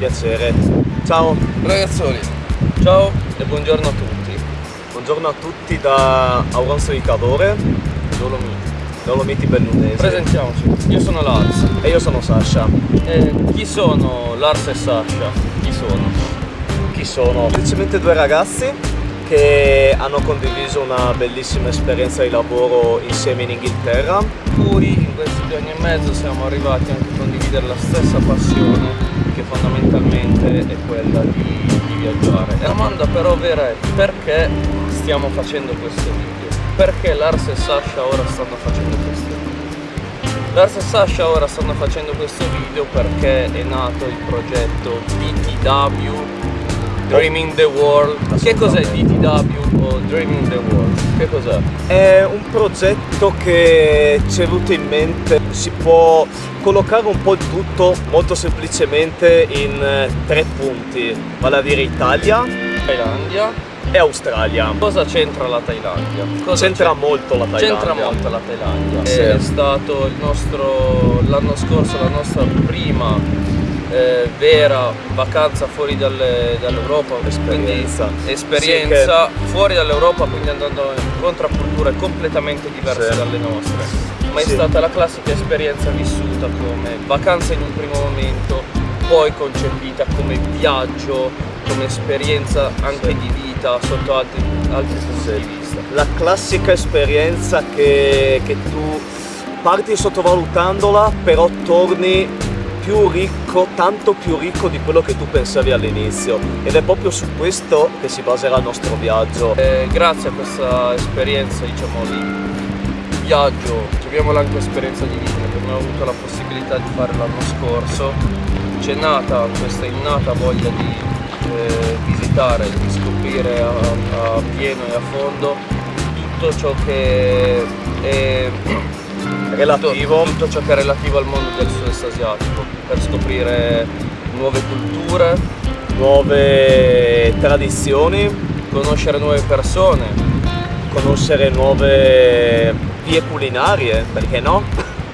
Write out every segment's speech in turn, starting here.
piacere. Ciao! Ragazzoli, ciao e buongiorno a tutti. Buongiorno a tutti da Auronzo di Cadore, Dolomiti. Dolomiti Bellunesi. Presentiamoci, io sono Lars. E io sono Sasha. E chi sono Lars e Sasha? Chi sono? Chi sono? Semplicemente due ragazzi che hanno condiviso una bellissima esperienza di lavoro insieme in Inghilterra. Cui in questi due anni e mezzo siamo arrivati anche a condividere la stessa passione che fondamentalmente è quella di, di viaggiare. La domanda però vera è perché stiamo facendo questo video? Perché Lars e Sasha ora stanno facendo questo video? Lars e Sasha ora stanno facendo questo video perché è nato il progetto DTW Dreaming the World. Che cos'è DTW o Dreaming the World? Che cos'è? È un progetto che ci è venuto in mente, si può collocare un po' il tutto molto semplicemente in eh, tre punti, vale a dire Italia Thailandia. e Australia. Cosa c'entra la Thailandia? C'entra molto la Thailandia. C'entra molto la Thailandia. Sì. È stato il nostro l'anno scorso la nostra prima eh, vera vacanza fuori dalle- dall'Europa, Esperienza. esperienza fuori dall'Europa, quindi andando incontro a culture completamente diverse Sì. dalle nostre. Ma è Sì. stata la classica esperienza vissuta come vacanza in un primo momento, poi concepita come viaggio, come esperienza anche Sì. di vita sotto altri, altri punti Sì. di vista. La classica esperienza che, che tu parti sottovalutandola, però torni più ricco, tanto più ricco di quello che tu pensavi all'inizio. Ed è proprio su questo che si baserà il nostro viaggio. Eh, grazie a questa esperienza diciamo di viaggio, chiamiamola anche esperienza di vita che abbiamo avuto la possibilità di fare l'anno scorso, c'è nata questa innata voglia di eh, visitare, di scoprire a, a pieno e a fondo tutto ciò che è Relativo. tutto, tutto ciò che è relativo al mondo del sud-est asiatico per scoprire nuove culture, Nuove tradizioni, conoscere nuove persone, conoscere nuove vie culinarie, perché no?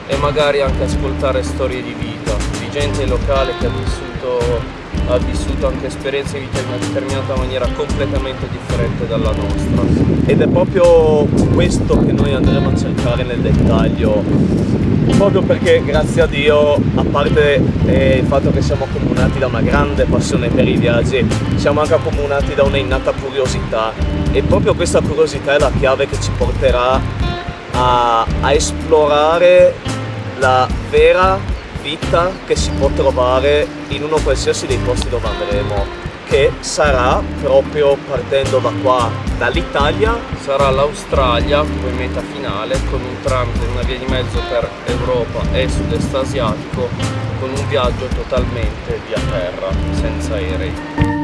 e magari anche ascoltare storie di vita di gente locale che ha vissuto, ha vissuto anche esperienze in una determinata maniera completamente differente dalla nostra. Ed è proprio questo che noi andremo a cercare nel dettaglio, proprio perché grazie a Dio, a parte eh, il fatto che siamo accomunati da una grande passione per i viaggi, siamo anche accomunati da una innata curiosità e proprio questa curiosità è la chiave che ci porterà a, a esplorare la vera vita che si può trovare in uno qualsiasi dei posti dove andremo, che sarà proprio partendo da qua, dall'Italia Sarà l'Australia come meta finale con un tramite, una via di mezzo per Europa e sud-est asiatico con un viaggio totalmente via terra, senza aerei.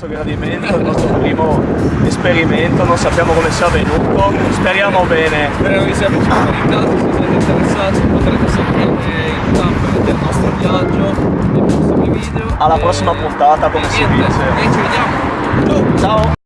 Nostro gradimento, il nostro primo esperimento, non sappiamo come sia avvenuto, speriamo bene. Speriamo vi sia piaciuto in caso, se siete interessati potrete seguire il campo del nostro viaggio nei prossimi video. Alla E- prossima puntata, come e si niente, dice. E ci vediamo! Ciao! Ciao!